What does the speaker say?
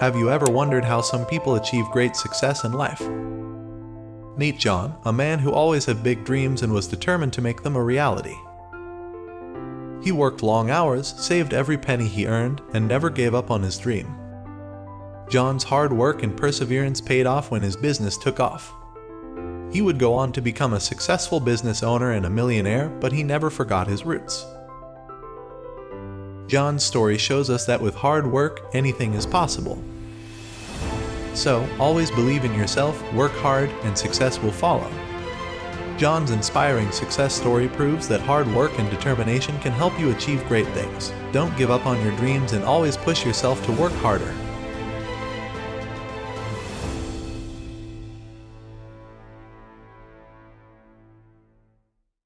Have you ever wondered how some people achieve great success in life? Meet John, a man who always had big dreams and was determined to make them a reality. He worked long hours, saved every penny he earned, and never gave up on his dream. John's hard work and perseverance paid off when his business took off. He would go on to become a successful business owner and a millionaire, but he never forgot his roots. John's story shows us that with hard work, anything is possible. So, always believe in yourself, work hard, and success will follow. John's inspiring success story proves that hard work and determination can help you achieve great things. Don't give up on your dreams and always push yourself to work harder.